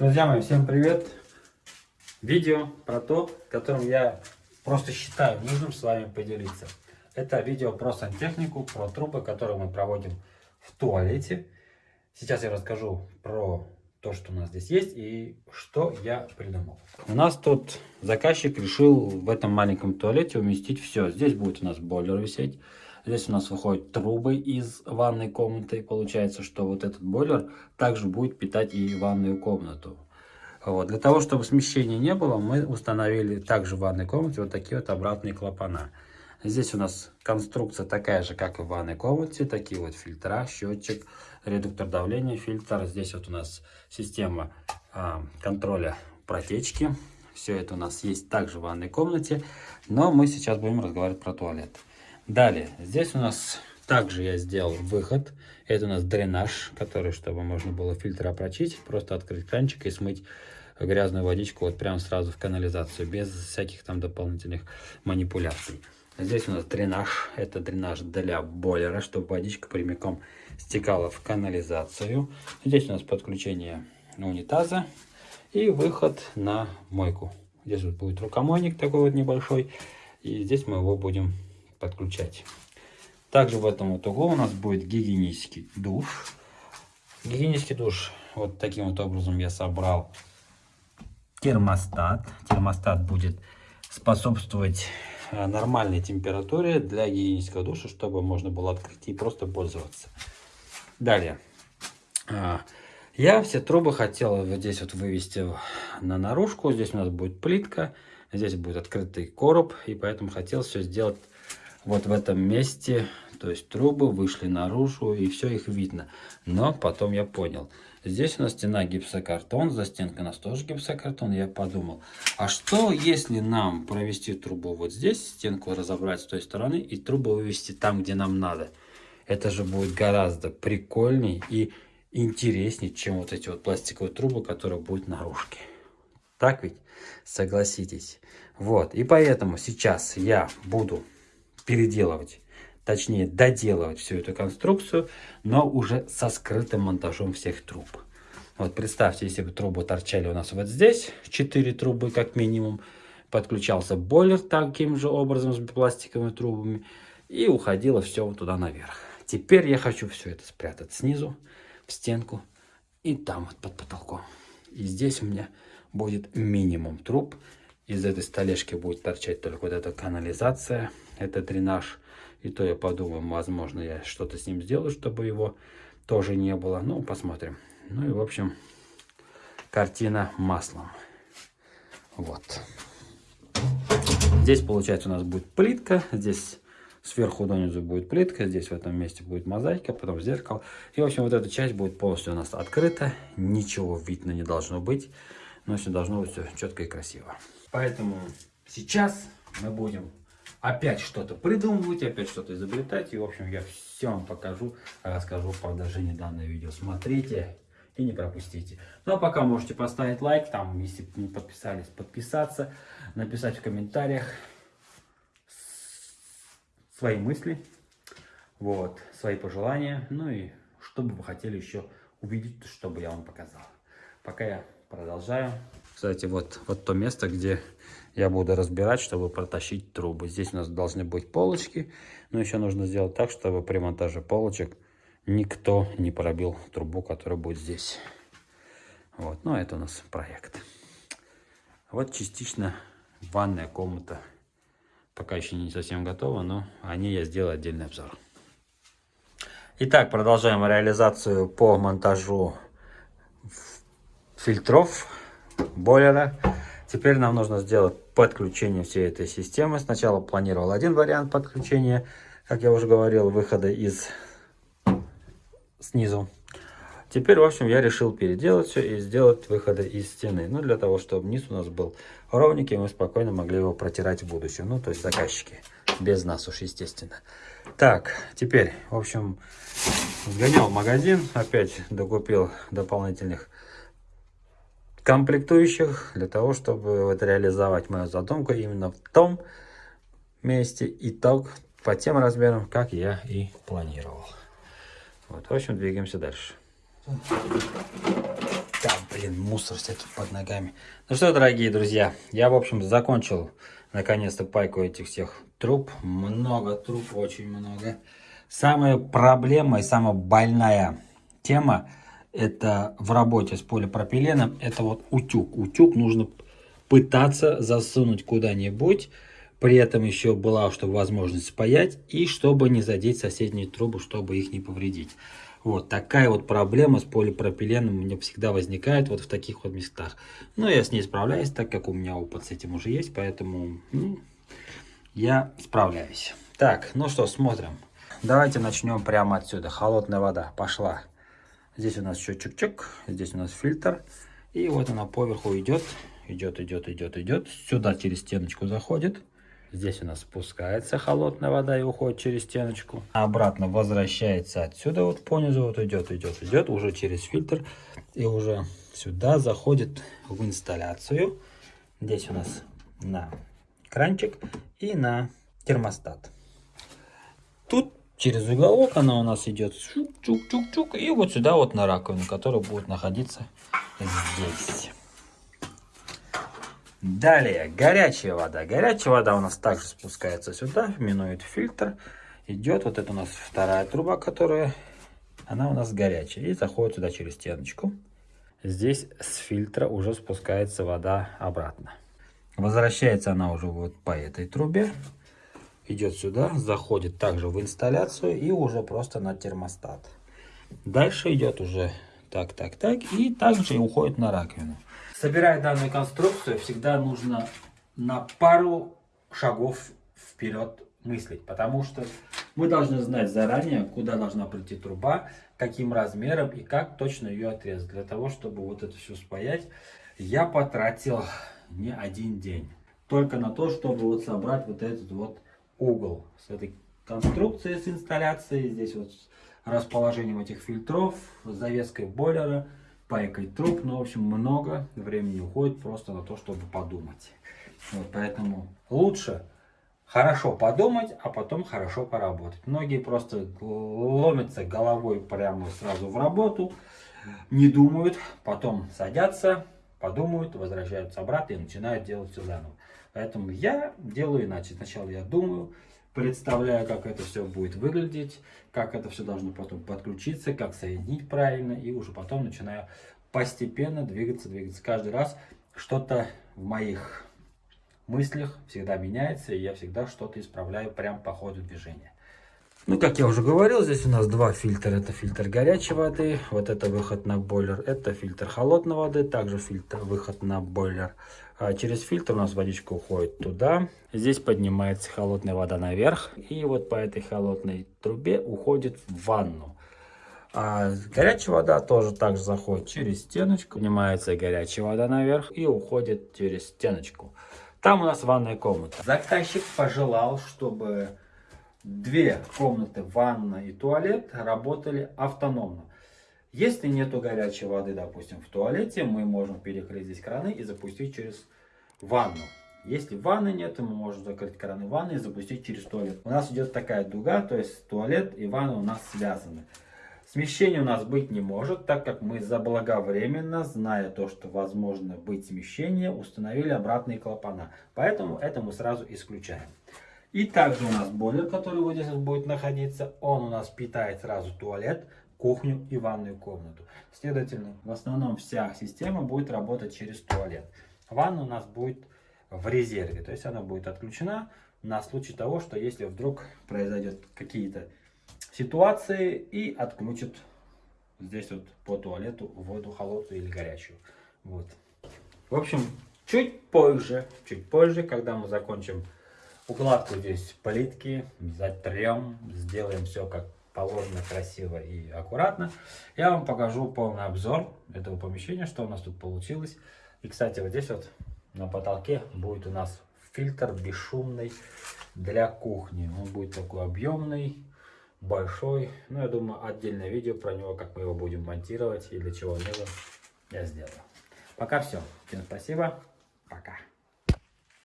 Друзья мои, всем привет! Видео про то, которым я просто считаю нужным с вами поделиться. Это видео про сантехнику, про трубы, которые мы проводим в туалете. Сейчас я расскажу про то, что у нас здесь есть и что я придумал. У нас тут заказчик решил в этом маленьком туалете уместить все. Здесь будет у нас бойлер висеть. Здесь у нас выходят трубы из ванной комнаты. Получается, что вот этот бойлер также будет питать и ванную комнату. Вот. Для того, чтобы смещения не было, мы установили также в ванной комнате вот такие вот обратные клапана. Здесь у нас конструкция такая же, как и в ванной комнате. Такие вот фильтра, счетчик, редуктор давления, фильтр. Здесь вот у нас система а, контроля протечки. Все это у нас есть также в ванной комнате. Но мы сейчас будем разговаривать про туалет. Далее, здесь у нас также я сделал выход. Это у нас дренаж, который, чтобы можно было фильтр прочистить, просто открыть кранчик и смыть грязную водичку вот прямо сразу в канализацию, без всяких там дополнительных манипуляций. Здесь у нас дренаж. Это дренаж для бойлера, чтобы водичка прямиком стекала в канализацию. Здесь у нас подключение унитаза и выход на мойку. Здесь вот будет рукомойник такой вот небольшой. И здесь мы его будем подключать. Также в этом вот углу у нас будет гигиенический душ. Гигиенический душ вот таким вот образом я собрал термостат. Термостат будет способствовать э, нормальной температуре для гигиенического душа, чтобы можно было открыть и просто пользоваться. Далее. А, я все трубы хотел вот здесь вот вывести на наружку. Здесь у нас будет плитка. Здесь будет открытый короб. И поэтому хотел все сделать вот в этом месте, то есть трубы вышли наружу и все их видно. Но потом я понял, здесь у нас стена гипсокартон, за стенкой у нас тоже гипсокартон. Я подумал, а что если нам провести трубу вот здесь, стенку разобрать с той стороны и трубу вывести там, где нам надо? Это же будет гораздо прикольней и интереснее, чем вот эти вот пластиковые трубы, которые будут наружки. Так ведь? Согласитесь. Вот, и поэтому сейчас я буду переделывать, точнее доделывать всю эту конструкцию, но уже со скрытым монтажом всех труб. Вот представьте, если бы трубы торчали у нас вот здесь, 4 трубы как минимум, подключался бойлер таким же образом с пластиковыми трубами, и уходило все вот туда наверх. Теперь я хочу все это спрятать снизу, в стенку, и там вот под потолком. И здесь у меня будет минимум труб, из этой столешки будет торчать только вот эта канализация, это дренаж. И то я подумаю, возможно, я что-то с ним сделаю, чтобы его тоже не было. Ну, посмотрим. Ну и, в общем, картина маслом. Вот. Здесь, получается, у нас будет плитка. Здесь сверху донизу будет плитка. Здесь в этом месте будет мозаика, потом зеркало. И, в общем, вот эта часть будет полностью у нас открыта. Ничего видно не должно быть. Но все должно быть все четко и красиво. Поэтому сейчас мы будем опять что-то придумывать, опять что-то изобретать. И, в общем, я все вам покажу, расскажу по продолжении данного видео. Смотрите и не пропустите. Ну, а пока можете поставить лайк, там, если не подписались, подписаться, написать в комментариях свои мысли, вот, свои пожелания, ну и что бы вы хотели еще увидеть, чтобы я вам показал. Пока я продолжаю. Кстати, вот, вот то место, где я буду разбирать, чтобы протащить трубы. Здесь у нас должны быть полочки, но еще нужно сделать так, чтобы при монтаже полочек никто не пробил трубу, которая будет здесь. Вот, ну это у нас проект. Вот частично ванная комната. Пока еще не совсем готова, но о ней я сделаю отдельный обзор. Итак, продолжаем реализацию по монтажу фильтров бойлера. Теперь нам нужно сделать подключение всей этой системы. Сначала планировал один вариант подключения, как я уже говорил, выхода из снизу. Теперь, в общем, я решил переделать все и сделать выходы из стены. Ну, для того, чтобы низ у нас был ровненький, мы спокойно могли его протирать в будущем. Ну, то есть заказчики. Без нас уж, естественно. Так, теперь, в общем, сгонял в магазин. Опять докупил дополнительных комплектующих для того, чтобы вот реализовать мою задумку именно в том месте и так по тем размерам, как я и планировал. Вот, в общем, двигаемся дальше. Да, блин, мусор всякий под ногами. Ну что, дорогие друзья, я, в общем, закончил наконец-то пайку этих всех труб. Много труб, очень много. Самая проблема и самая больная тема это в работе с полипропиленом, это вот утюг. Утюг нужно пытаться засунуть куда-нибудь, при этом еще была, чтобы возможность спаять, и чтобы не задеть соседние трубы, чтобы их не повредить. Вот такая вот проблема с полипропиленом у меня всегда возникает вот в таких вот местах. Но я с ней справляюсь, так как у меня опыт с этим уже есть, поэтому ну, я справляюсь. Так, ну что, смотрим. Давайте начнем прямо отсюда. Холодная вода пошла. Здесь у нас счетчик, здесь у нас фильтр. И вот она поверху идет, идет, идет, идет, идет. Сюда через стеночку заходит. Здесь у нас спускается холодная вода и уходит через стеночку. Обратно возвращается отсюда, вот понизу, вот идет, идет, идет, уже через фильтр. И уже сюда заходит в инсталляцию. Здесь у нас на кранчик и на термостат. Тут через уголок она у нас идет чук-чук-чук-чук. И вот сюда вот на раковину, которая будет находиться здесь. Далее, горячая вода. Горячая вода у нас также спускается сюда, минует фильтр. Идет вот это у нас вторая труба, которая, она у нас горячая. И заходит сюда через стеночку. Здесь с фильтра уже спускается вода обратно. Возвращается она уже вот по этой трубе. Идет сюда, заходит также в инсталляцию и уже просто на термостат. Дальше идет уже так, так, так. И также уходит на раковину. Собирая данную конструкцию, всегда нужно на пару шагов вперед мыслить, потому что мы должны знать заранее, куда должна прийти труба, каким размером и как точно ее отрезать. Для того, чтобы вот это все спаять, я потратил не один день. Только на то, чтобы вот собрать вот этот вот угол с этой конструкцией, с инсталляцией. Здесь вот расположением этих фильтров, завеской бойлера пайкой труб. Ну, в общем, много времени уходит просто на то, чтобы подумать. Вот, поэтому лучше хорошо подумать, а потом хорошо поработать. Многие просто ломятся головой прямо сразу в работу, не думают, потом садятся, подумают, возвращаются обратно и начинают делать все заново. Поэтому я делаю иначе. Сначала я думаю, представляю, как это все будет выглядеть, как это все должно потом подключиться, как соединить правильно, и уже потом начинаю постепенно двигаться, двигаться. Каждый раз что-то в моих мыслях всегда меняется, и я всегда что-то исправляю прямо по ходу движения. Ну, как я уже говорил, здесь у нас два фильтра. Это фильтр горячей воды, вот это выход на бойлер. Это фильтр холодной воды, также фильтр выход на бойлер. А через фильтр у нас водичка уходит туда. Здесь поднимается холодная вода наверх. И вот по этой холодной трубе уходит в ванну. А горячая вода тоже также заходит через стеночку. Поднимается горячая вода наверх и уходит через стеночку. Там у нас ванная комната. Заказчик пожелал, чтобы две комнаты, ванна и туалет, работали автономно. Если нету горячей воды, допустим, в туалете, мы можем перекрыть здесь краны и запустить через ванну. Если ванны нет, мы можем закрыть краны ванны и запустить через туалет. У нас идет такая дуга, то есть туалет и ванна у нас связаны. Смещения у нас быть не может, так как мы заблаговременно, зная то, что возможно быть смещение, установили обратные клапана. Поэтому это мы сразу исключаем. И также у нас бойлер, который вот здесь будет находиться, он у нас питает сразу туалет, кухню и ванную комнату. Следовательно, в основном вся система будет работать через туалет. Ванна у нас будет в резерве, то есть она будет отключена на случай того, что если вдруг произойдет какие-то ситуации и отключит здесь вот по туалету воду холодную или горячую. Вот. В общем, чуть позже, чуть позже, когда мы закончим укладку здесь плитки, затрем, сделаем все как положено, красиво и аккуратно. Я вам покажу полный обзор этого помещения, что у нас тут получилось. И, кстати, вот здесь вот на потолке будет у нас фильтр бесшумный для кухни. Он будет такой объемный, большой. Ну, я думаю, отдельное видео про него, как мы его будем монтировать и для чего он нужен, я сделаю. Пока все. Всем спасибо. Пока.